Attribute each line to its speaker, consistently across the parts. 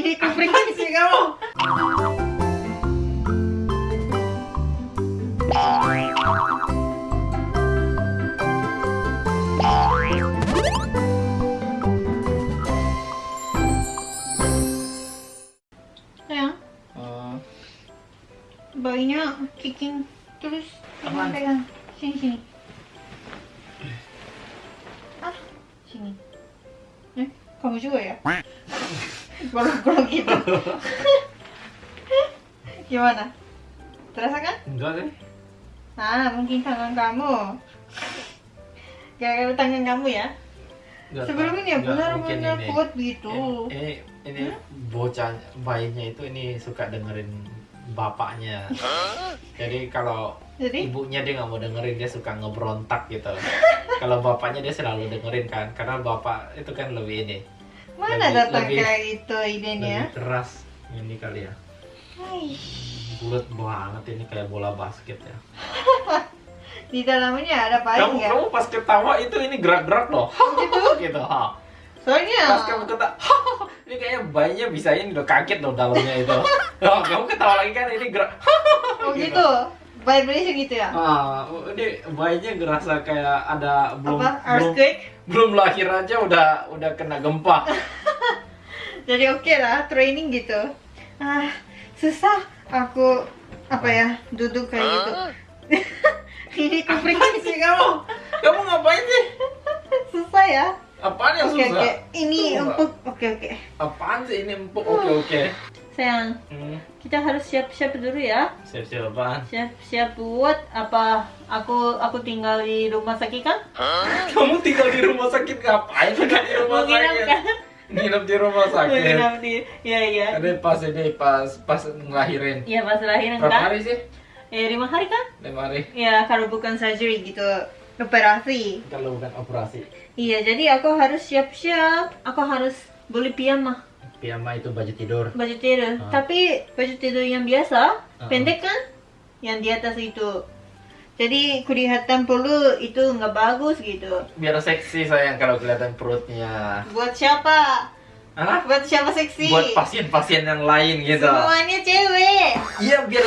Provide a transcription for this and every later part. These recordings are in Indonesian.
Speaker 1: Frekuensi kamu. Sayang,
Speaker 2: Oh,
Speaker 1: bayinya kicking terus.
Speaker 2: Apaan?
Speaker 1: Pegang. Sini sini. Ah, sini. Eh, kamu juga ya? Golok-golok gitu. Gimana? Terasa kan?
Speaker 2: enggak deh.
Speaker 1: Ah, mungkin tangan kamu. Gara-gara tangan kamu ya?
Speaker 2: Enggak
Speaker 1: Sebelum
Speaker 2: tahu.
Speaker 1: ini ya
Speaker 2: Enggak, mungkin
Speaker 1: benar-benar kuat gitu.
Speaker 2: Ini ini, ini bocah bayinya itu ini suka dengerin bapaknya. Jadi kalau
Speaker 1: Jadi,
Speaker 2: ibunya dia nggak mau dengerin dia suka ngebrontak gitu. kalau bapaknya dia selalu dengerin kan karena bapak itu kan lebih ini
Speaker 1: mana
Speaker 2: lebih-
Speaker 1: datang
Speaker 2: lebih-
Speaker 1: kayak itu idenya?
Speaker 2: lebih keras ini kali ya. Bulat banget ini kayak bola basket ya.
Speaker 1: Di dalamnya ada bayi
Speaker 2: kamu
Speaker 1: nggak?
Speaker 2: kamu pas ketawa itu ini gerak-gerak loh.
Speaker 1: Gitu.
Speaker 2: gitu. Ha.
Speaker 1: Soalnya
Speaker 2: Pas kamu ketawa, ini kayaknya bayinya bisa ini udah kaget loh dalamnya itu. Oh, kamu ketawa lagi kan ini gerak.
Speaker 1: oh gitu. Vibration gitu ya?
Speaker 2: Ah, ini bayinya ngerasa kayak ada belum
Speaker 1: Apa? Earthquake?
Speaker 2: belum lahir aja udah udah kena gempa.
Speaker 1: Jadi oke lah, training gitu. Ah, susah aku apa ya duduk kayak gitu. Ini ke frekuensi kamu.
Speaker 2: Kamu ngapain sih?
Speaker 1: Susah ya.
Speaker 2: Apaan yang
Speaker 1: Oke
Speaker 2: susah?
Speaker 1: oke. Ini empuk. Oke oke.
Speaker 2: Apaan sih ini empuk? Oke oke.
Speaker 1: Sayang,
Speaker 2: Hmm,
Speaker 1: kita harus siap-siap dulu ya.
Speaker 2: siap-siap apaan?
Speaker 1: Siap-siap buat apa? Aku aku tinggal di rumah sakit kan?
Speaker 2: Kamu tinggal di rumah sakit ngapain? Tinggal di rumah sakit.
Speaker 1: kan?
Speaker 2: Nginep di rumah sakit.
Speaker 1: nginap di. Iya iya.
Speaker 2: Ada pas ini pas pas ngelahirin.
Speaker 1: Iya pas lahiran
Speaker 2: Berapa
Speaker 1: kan?
Speaker 2: hari sih?
Speaker 1: Ya lima hari kan?
Speaker 2: Lima hari.
Speaker 1: Ya kalau bukan surgery gitu operasi.
Speaker 2: Kalau bukan operasi.
Speaker 1: Iya jadi aku harus siap-siap. Aku harus beli piyama
Speaker 2: Piyama itu baju tidur.
Speaker 1: baju tidur.
Speaker 2: Ah.
Speaker 1: Tapi baju tidur yang biasa
Speaker 2: Ah.
Speaker 1: pendek kan? Yang di atas itu. Jadi kelihatan perlu itu nggak bagus gitu.
Speaker 2: Biar seksi sayang kalau kelihatan perutnya.
Speaker 1: Buat siapa?
Speaker 2: Hah?
Speaker 1: Buat siapa seksi?
Speaker 2: Buat pasien-pasien yang lain gitu.
Speaker 1: Semuanya cewek.
Speaker 2: Iya biar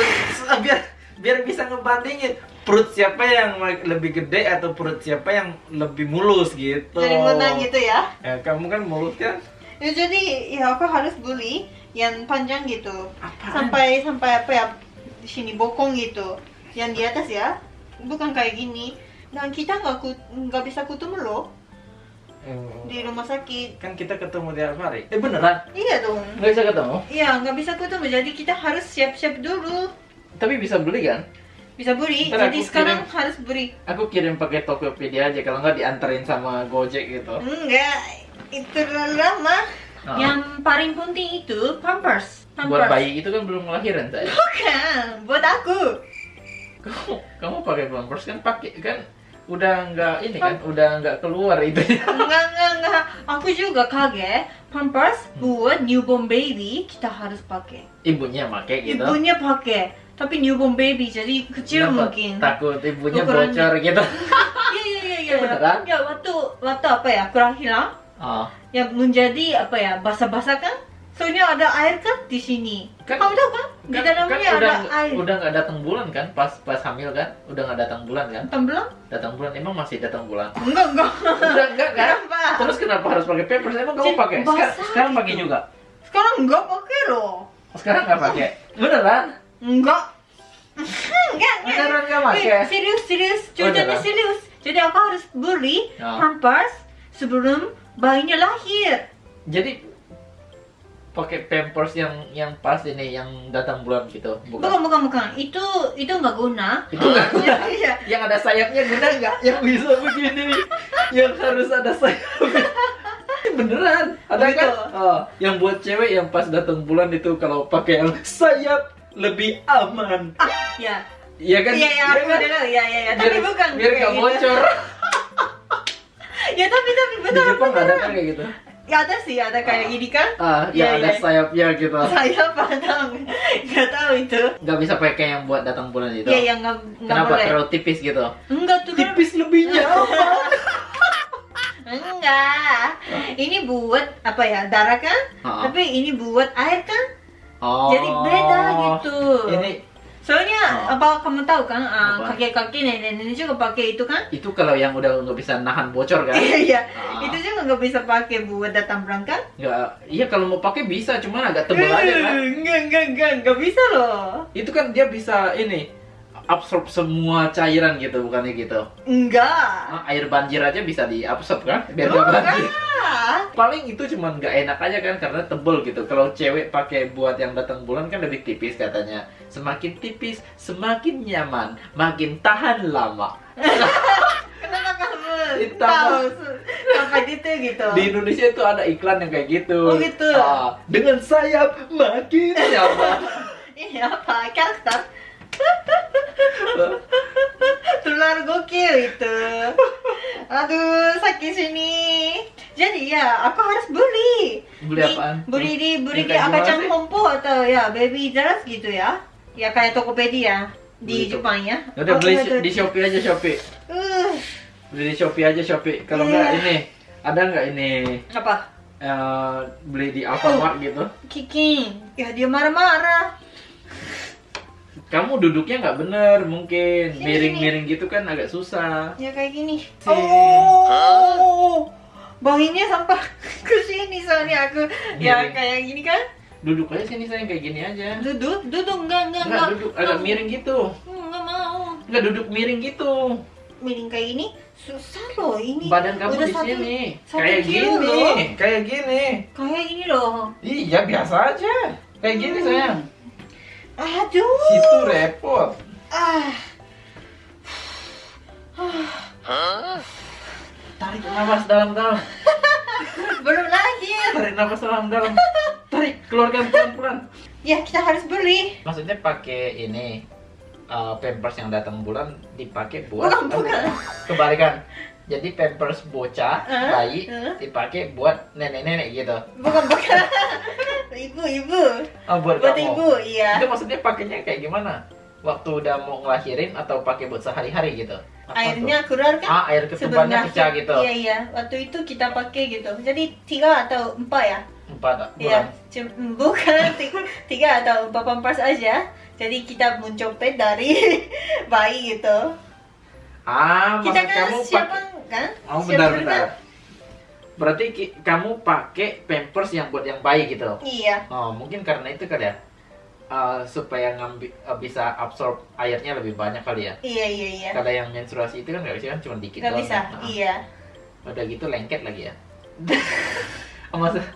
Speaker 2: biar biar bisa ngebandingin perut siapa yang lebih gede atau perut siapa yang lebih mulus gitu.
Speaker 1: Jadi menang gitu ya.
Speaker 2: Ya kamu kan mulus kan?
Speaker 1: Ya jadi ya aku harus beli yang panjang gitu.
Speaker 2: Apaan?
Speaker 1: Sampai sampai apa ya di sini bokong gitu. Yang di atas ya. Bukan kayak gini. Dan kita nggak nggak bisa ketemu loh
Speaker 2: Eh,
Speaker 1: di rumah sakit.
Speaker 2: kan kita ketemu tiap hari. Eh beneran?
Speaker 1: Iya dong.
Speaker 2: Nggak bisa ketemu?
Speaker 1: Iya nggak bisa ketemu. Jadi kita harus siap-siap dulu.
Speaker 2: Tapi bisa beli kan?
Speaker 1: Bisa beli.
Speaker 2: Ntar
Speaker 1: jadi sekarang
Speaker 2: kirim.
Speaker 1: harus beli.
Speaker 2: Aku kirim pakai Tokopedia aja kalau nggak dianterin sama Gojek gitu.
Speaker 1: Enggak. Itu lama.
Speaker 2: Oh.
Speaker 1: Yang paling penting itu pampers. Pampers.
Speaker 2: Buat bayi itu kan belum ngelahiran saya.
Speaker 1: Bukan. Buat aku.
Speaker 2: Kamu kamu pakai pampers kan pakai kan udah nggak ini kan udah nggak keluar itu.
Speaker 1: Enggak, enggak, enggak. Aku juga kaget. Pampers buat newborn baby kita harus pakai.
Speaker 2: Ibunya pakai gitu.
Speaker 1: Ibunya pakai. Tapi newborn baby jadi kecil
Speaker 2: Kenapa?
Speaker 1: mungkin.
Speaker 2: Takut ibunya
Speaker 1: Ukuran-
Speaker 2: bocor gitu.
Speaker 1: Iya, iya, iya, iya. Ya, waktu waktu apa ya? Kelahiran
Speaker 2: Oh.
Speaker 1: yang menjadi apa ya? Basah-basah kan? Soalnya ada air kan di sini.
Speaker 2: Kan-
Speaker 1: Kamu tahu kan? Di
Speaker 2: Kan,
Speaker 1: dalamnya
Speaker 2: kan
Speaker 1: ada
Speaker 2: udah
Speaker 1: air.
Speaker 2: udah nggak datang bulan kan pas pas hamil kan udah nggak datang bulan kan
Speaker 1: Tembelong?
Speaker 2: datang bulan emang masih datang bulan
Speaker 1: Enggak, enggak.
Speaker 2: udah enggak kan
Speaker 1: Kenapa?
Speaker 2: terus kenapa harus pakai pampers emang kamu pakai sekarang
Speaker 1: gitu.
Speaker 2: pakai juga
Speaker 1: Sekarang enggak pakai loh.
Speaker 2: sekarang nggak pakai beneran
Speaker 1: Enggak. enggak, enggak.
Speaker 2: beneran nggak pakai
Speaker 1: Eh, serius, serius.
Speaker 2: Beneran?
Speaker 1: serius. Jadi aku harus beli
Speaker 2: Ya.
Speaker 1: pampers sebelum bayinya lahir.
Speaker 2: jadi pakai pampers yang yang pas ini yang datang bulan gitu
Speaker 1: Bukan,
Speaker 2: bukan
Speaker 1: bukan, bukan. Itu itu nggak guna.
Speaker 2: itu nggak guna
Speaker 1: Iya.
Speaker 2: yang ada sayapnya guna nggak yang bisa begini yang harus ada sayapnya beneran ada
Speaker 1: Oh,
Speaker 2: kan oh, yang buat cewek yang pas datang bulan itu kalau pakai yang sayap lebih aman
Speaker 1: Ah, ya.
Speaker 2: iya kan
Speaker 1: Iya, iya, aku
Speaker 2: kan?
Speaker 1: dengar. Iya, iya, iya. Tapi
Speaker 2: biar,
Speaker 1: bukan.
Speaker 2: biar
Speaker 1: kayak
Speaker 2: nggak
Speaker 1: gitu. Ya, tapi tapi
Speaker 2: di
Speaker 1: betul.
Speaker 2: Jepang
Speaker 1: betul.
Speaker 2: ada kan kayak gitu
Speaker 1: Ya ada sih, ada kayak gini kan?
Speaker 2: ah
Speaker 1: Iya,
Speaker 2: yang ada
Speaker 1: iya.
Speaker 2: sayapnya gitu
Speaker 1: Saya paham. Nggak tahu itu.
Speaker 2: nggak bisa pakai yang buat datang bulan itu
Speaker 1: Iya, yang nggak nggak
Speaker 2: kenapa
Speaker 1: boleh.
Speaker 2: terlalu tipis gitu
Speaker 1: Enggak tuh kan.
Speaker 2: tipis lebihnya apa
Speaker 1: Enggak. Ini buat apa ya? Darah kan?
Speaker 2: Ha-ha.
Speaker 1: Tapi ini buat air kan?
Speaker 2: Oh.
Speaker 1: Jadi beda gitu.
Speaker 2: Ini
Speaker 1: Soalnya
Speaker 2: Oh.
Speaker 1: apa kamu tahu kan? ah, kakek-kakek nenek-nenek juga pakai itu kan?
Speaker 2: itu kalau yang udah nggak bisa nahan bocor kan?
Speaker 1: Iya, iya.
Speaker 2: Ah.
Speaker 1: Itu juga nggak bisa pakai buat datang berangkat.
Speaker 2: Nggak, iya kalau mau pakai bisa, cuman agak tebel aja kan.
Speaker 1: Eh, Enggak, enggak, enggak, enggak bisa loh.
Speaker 2: Itu kan dia bisa ini absorb semua cairan gitu, bukannya gitu.
Speaker 1: Enggak.
Speaker 2: Ah, air banjir aja bisa diabsorb kan? Biar
Speaker 1: Oh,
Speaker 2: nggak banjir.
Speaker 1: enggak.
Speaker 2: Paling itu cuman nggak enak aja kan karena tebel gitu. Kalau cewek pakai buat yang datang bulan kan lebih tipis katanya. Semakin tipis, semakin nyaman, makin tahan lama.
Speaker 1: Kenapa kamu tahu sampai gitu gitu?
Speaker 2: Di Indonesia itu ada iklan yang kayak gitu.
Speaker 1: Oh, gitu?
Speaker 2: Ah, dengan sayap makin nyaman.
Speaker 1: Ini apa? Karakter? Gokil itu. Aduh, sakit sini. Jadi ya, aku harus beli.
Speaker 2: Beli apaan?
Speaker 1: Beli di beli di Akacang? Kompo atau ya Baby Dress gitu ya. Ya kayak Tokopedia di Jepang ya.
Speaker 2: Ya Udah
Speaker 1: Oh,
Speaker 2: beli
Speaker 1: iya,
Speaker 2: di Shopee aja Shopee.
Speaker 1: Uh,
Speaker 2: Beli di Shopee aja Shopee. Kalau
Speaker 1: Iya.
Speaker 2: nggak ini ada nggak ini
Speaker 1: apa?
Speaker 2: eh, beli di Alfamart gitu?
Speaker 1: Kiki. Ya dia marah-marah.
Speaker 2: Kamu duduknya nggak bener mungkin miring-miring gitu kan agak susah.
Speaker 1: Ya kayak gini.
Speaker 2: Si-
Speaker 1: Oh. Banginnya sampai ke sini soalnya aku ya
Speaker 2: Miring.
Speaker 1: kayak gini kan.
Speaker 2: Duduk aja sini saya kayak gini aja.
Speaker 1: Duduk, duduk enggak enggak
Speaker 2: Nggak duduk agak miring gitu.
Speaker 1: Hmm, Enggak mau.
Speaker 2: Nggak duduk miring gitu.
Speaker 1: Miring kayak ini susah loh ini.
Speaker 2: Badan kamu
Speaker 1: udah
Speaker 2: di
Speaker 1: satu-
Speaker 2: sini.
Speaker 1: satu
Speaker 2: Kayak gini.
Speaker 1: loh.
Speaker 2: Kayak gini.
Speaker 1: Kayak ini loh.
Speaker 2: Iya biasa aja. Kayak gini
Speaker 1: Hmm.
Speaker 2: sayang.
Speaker 1: Aduh.
Speaker 2: Situ repot.
Speaker 1: Ah.
Speaker 2: Tarik nafas dalam-dalam.
Speaker 1: Belum lagi.
Speaker 2: Tarik nafas dalam-dalam. Tarik, keluarkan pelan-pelan.
Speaker 1: Ya kita harus beli.
Speaker 2: Maksudnya pakai ini uh, pampers yang datang bulan dipakai buat
Speaker 1: Bukan, bukan.
Speaker 2: kebalikan. Jadi pampers bocah
Speaker 1: Eh,
Speaker 2: bayi dipakai buat nenek-nenek gitu.
Speaker 1: Bukan bukan. ibu ibu.
Speaker 2: Oh, buat,
Speaker 1: Buat
Speaker 2: kamu.
Speaker 1: ibu, iya.
Speaker 2: Itu maksudnya pakainya kayak gimana? Waktu udah mau ngelahirin atau pakai buat sehari-hari gitu? Apa
Speaker 1: Airnya
Speaker 2: tuh?
Speaker 1: keluar kan?
Speaker 2: Ah, air ketubannya
Speaker 1: lahir.
Speaker 2: pecah gitu.
Speaker 1: Iya iya. Waktu itu kita pakai gitu. Jadi tiga atau empat ya?
Speaker 2: Empat
Speaker 1: Iya.
Speaker 2: bulan.
Speaker 1: Cum- Bukan tiga, tiga atau empat pampers aja. Jadi kita mencopet dari bayi gitu.
Speaker 2: Ah,
Speaker 1: Kita kan
Speaker 2: kamu
Speaker 1: siapa
Speaker 2: pakai
Speaker 1: kan?
Speaker 2: Oh, bentar bentar.
Speaker 1: kan?
Speaker 2: Berarti kamu pakai pampers yang buat yang bayi gitu.
Speaker 1: Iya.
Speaker 2: Oh, mungkin karena itu kali ya. Eh, supaya ngambil eh, bisa absorb airnya lebih banyak kali ya.
Speaker 1: Iya iya iya.
Speaker 2: Kalau yang menstruasi itu kan nggak bisa kan cuma dikit
Speaker 1: Gak
Speaker 2: doang
Speaker 1: bisa.
Speaker 2: kan? Ah,
Speaker 1: Iya.
Speaker 2: Udah gitu lengket lagi ya. Oh, maksud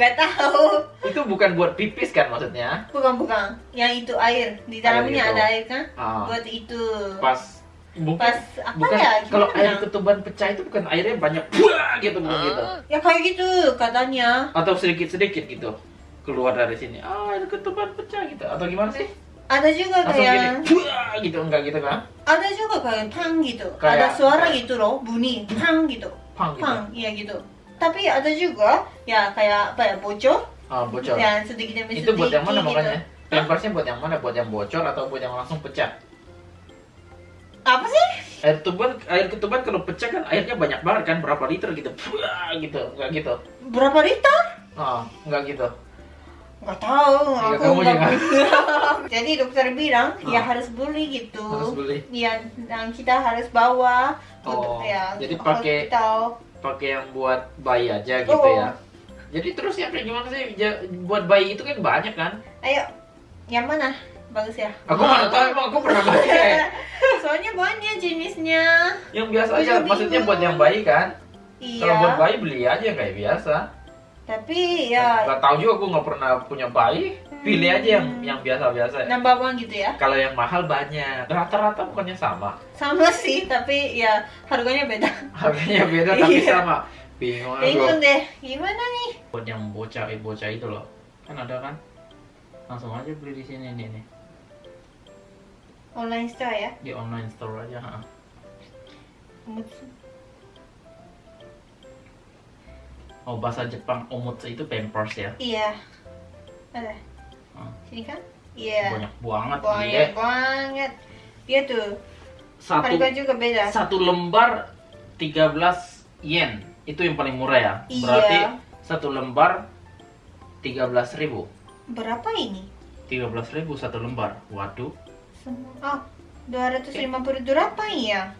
Speaker 1: Gak tahu.
Speaker 2: itu bukan buat pipis kan maksudnya?
Speaker 1: Bukan bukan. Yang itu air. Di dalamnya ada air kan?
Speaker 2: Ah,
Speaker 1: Buat itu.
Speaker 2: pas bukan
Speaker 1: Pas apa
Speaker 2: bukan
Speaker 1: ya?
Speaker 2: kalau air ketuban pecah itu bukan airnya banyak buah gitu bukan gitu.
Speaker 1: Ya kayak gitu katanya.
Speaker 2: Atau sedikit-sedikit gitu keluar dari sini. Ah, air ketuban pecah gitu. Atau gimana sih?
Speaker 1: Ada juga
Speaker 2: Langsung gini,
Speaker 1: kayak
Speaker 2: buah gitu enggak gitu kan?
Speaker 1: ada juga kayak pang gitu.
Speaker 2: Kayak-
Speaker 1: ada suara gitu loh, bunyi pang gitu.
Speaker 2: Pang gitu.
Speaker 1: Pang, iya gitu. Tapi ada juga ya kayak apa ya bocor,
Speaker 2: Ah, bocor.
Speaker 1: yang sedikit demi
Speaker 2: itu buat yang mana
Speaker 1: sedikit
Speaker 2: makanya?
Speaker 1: gitu.
Speaker 2: Pampersnya buat yang mana? Buat yang bocor atau buat yang langsung pecah?
Speaker 1: Apa sih?
Speaker 2: Air ketuban, air ketuban kalau pecah kan airnya banyak banget kan berapa liter gitu, Buah, gitu, enggak gitu.
Speaker 1: Berapa liter?
Speaker 2: Ah, enggak gitu.
Speaker 1: Nggak tahu,
Speaker 2: Iya,
Speaker 1: aku nggak. Jadi dokter bilang ya
Speaker 2: Ah.
Speaker 1: harus beli gitu.
Speaker 2: Harus beli.
Speaker 1: Iya, dan kita harus bawa
Speaker 2: Oh,
Speaker 1: untuk ya
Speaker 2: jadi pakai-
Speaker 1: hospital.
Speaker 2: Pakai yang buat bayi aja gitu
Speaker 1: Oh.
Speaker 2: ya. Jadi terus yang kayak gimana sih? Buat bayi itu kan banyak kan?
Speaker 1: Ayo, yang mana? Bagus ya.
Speaker 2: Aku mana tahu emang aku pernah pakai.
Speaker 1: Soalnya banyak jenisnya.
Speaker 2: Yang biasa aja,
Speaker 1: Bingung.
Speaker 2: maksudnya buat yang bayi kan?
Speaker 1: Iya.
Speaker 2: Kalau buat bayi beli aja kayak biasa.
Speaker 1: Tapi ya
Speaker 2: Gak tahu juga aku nggak pernah punya bayi. Pilih aja yang
Speaker 1: Hmm.
Speaker 2: yang biasa-biasa.
Speaker 1: nambah uang gitu ya.
Speaker 2: Kalau yang mahal banyak. Rata-rata bukannya sama.
Speaker 1: Sama sih, tapi ya harganya beda.
Speaker 2: Harganya beda tapi
Speaker 1: Iya.
Speaker 2: sama. Bingung aku.
Speaker 1: Bingung deh, gimana nih?
Speaker 2: Buat yang bocah bocah itu loh. Kan ada kan? Langsung aja beli di sini nih nih.
Speaker 1: Online store ya.
Speaker 2: Di online store aja. ha. Oh bahasa Jepang omutsu itu pampers ya.
Speaker 1: Iya. Ada.
Speaker 2: Hmm.
Speaker 1: Sini kan? Iya.
Speaker 2: Banyak banget
Speaker 1: Banyak
Speaker 2: dia.
Speaker 1: banget. Dia tuh
Speaker 2: Satu
Speaker 1: harga juga beda.
Speaker 2: satu lembar 13 yen. itu yang paling murah ya.
Speaker 1: Iya.
Speaker 2: Berarti satu lembar 13.000 ribu.
Speaker 1: Berapa ini?
Speaker 2: 13.000 satu lembar. Waduh.
Speaker 1: Semua. Ah, 250 berapa ya?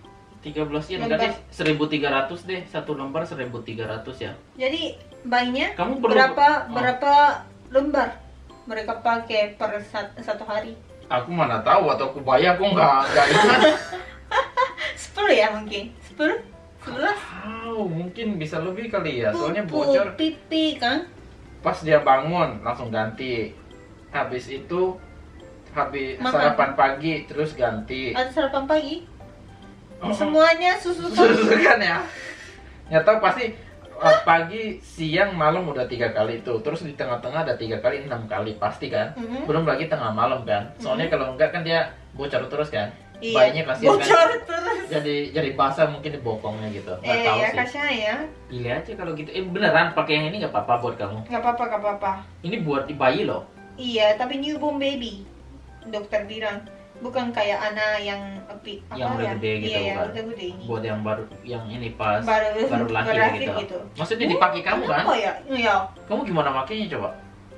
Speaker 2: 13 yen berarti 1300 deh. Satu lembar 1300 ya.
Speaker 1: Jadi bayinya
Speaker 2: Kamu perlu
Speaker 1: berapa
Speaker 2: Oh.
Speaker 1: berapa lembar mereka pakai per sat- satu hari?
Speaker 2: Aku mana tahu atau aku bayar aku nggak nggak ingat.
Speaker 1: 10 ya mungkin? 10? 11?
Speaker 2: Wow, mungkin bisa lebih kali ya. Soalnya
Speaker 1: Pupu,
Speaker 2: bocor
Speaker 1: pipi kan?
Speaker 2: pas dia bangun langsung ganti. Habis itu habis
Speaker 1: Makan.
Speaker 2: sarapan pagi terus ganti.
Speaker 1: Ada sarapan pagi?
Speaker 2: Oh.
Speaker 1: Semuanya susu kan?
Speaker 2: Kan ya. Nggak tahu pasti uh, pagi, siang, malam udah tiga kali itu. Terus di tengah-tengah ada tiga kali, enam kali pasti kan.
Speaker 1: Mhm.
Speaker 2: Belum lagi tengah malam kan. Soalnya kalau enggak kan dia bocor terus kan.
Speaker 1: Iya.
Speaker 2: Bayinya kasihan kan.
Speaker 1: Bocor terus.
Speaker 2: Jadi jadi basah mungkin di bokongnya gitu. Nggak
Speaker 1: Eh
Speaker 2: tahu
Speaker 1: ya
Speaker 2: sih.
Speaker 1: kasihan ya.
Speaker 2: Pilih aja kalau gitu. Eh beneran pakai yang ini nggak apa-apa buat kamu.
Speaker 1: Gak apa-apa, gak apa-apa.
Speaker 2: Ini buat bayi loh.
Speaker 1: Iya, tapi newborn baby. Dokter bilang bukan kayak anak yang api apa
Speaker 2: Yang udah
Speaker 1: ya?
Speaker 2: gede gitu
Speaker 1: iya, ya,
Speaker 2: kan.
Speaker 1: udah gede ini.
Speaker 2: Buat yang baru yang ini pas
Speaker 1: Baru
Speaker 2: baru lahir gitu.
Speaker 1: gitu.
Speaker 2: Maksudnya dipakai kamu kan?
Speaker 1: Ya, iya.
Speaker 2: Kamu gimana makainya coba?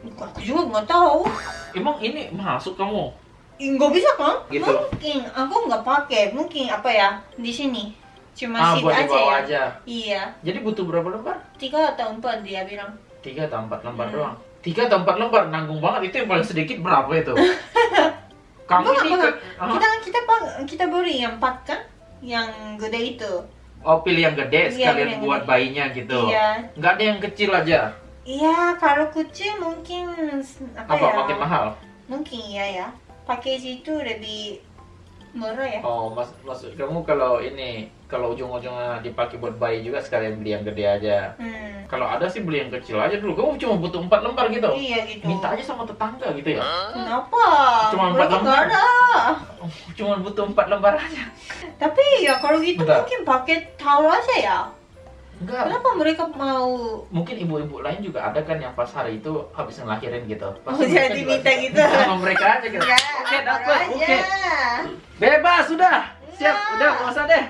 Speaker 1: Aku juga nggak tahu.
Speaker 2: Emang ini masuk kamu?
Speaker 1: Nggak bisa kan?
Speaker 2: Gitu.
Speaker 1: Mungkin aku nggak pakai. Mungkin apa ya di sini cuma
Speaker 2: ah, buat
Speaker 1: aja ya.
Speaker 2: aja.
Speaker 1: Iya,
Speaker 2: Jadi butuh berapa lembar?
Speaker 1: tiga atau empat dia bilang.
Speaker 2: Tiga atau empat lembar
Speaker 1: Hmm.
Speaker 2: doang. Tiga atau empat lembar nanggung banget itu yang paling sedikit berapa itu? Kamu ini ke-?
Speaker 1: Kita kita pa- kita beli yang empat kan, yang gede itu.
Speaker 2: Oh pilih yang gede
Speaker 1: Iya,
Speaker 2: sekalian
Speaker 1: yang
Speaker 2: buat
Speaker 1: gede.
Speaker 2: bayinya gitu.
Speaker 1: Iya.
Speaker 2: Nggak ada yang kecil aja.
Speaker 1: Iya, kalau kecil mungkin apa,
Speaker 2: Apa
Speaker 1: ya?
Speaker 2: makin mahal?
Speaker 1: Mungkin iya ya. Package itu lebih murah ya.
Speaker 2: Oh, mas, maksud kamu kalau ini kalau ujung-ujungnya dipakai buat bayi juga sekalian beli yang gede aja.
Speaker 1: Hmm.
Speaker 2: Kalau ada sih beli yang kecil aja dulu. Kamu cuma butuh empat lembar gitu.
Speaker 1: Iya gitu.
Speaker 2: Minta aja sama tetangga gitu ya.
Speaker 1: Kenapa?
Speaker 2: Cuma empat lembar.
Speaker 1: ada.
Speaker 2: Oh, cuma butuh empat lembar aja.
Speaker 1: Tapi ya kalau gitu
Speaker 2: Bentar.
Speaker 1: mungkin pakai towel aja ya.
Speaker 2: Enggak.
Speaker 1: Kenapa mereka mau
Speaker 2: Mungkin ibu-ibu lain juga ada kan yang pas hari itu habis ngelahirin gitu.
Speaker 1: Oh,
Speaker 2: Pasti mereka
Speaker 1: jadi minta gitu.
Speaker 2: Sama mereka aja gitu.
Speaker 1: Ya,
Speaker 2: Oke, dapat. Oke. Bebas sudah. Siap, udah nggak usah deh.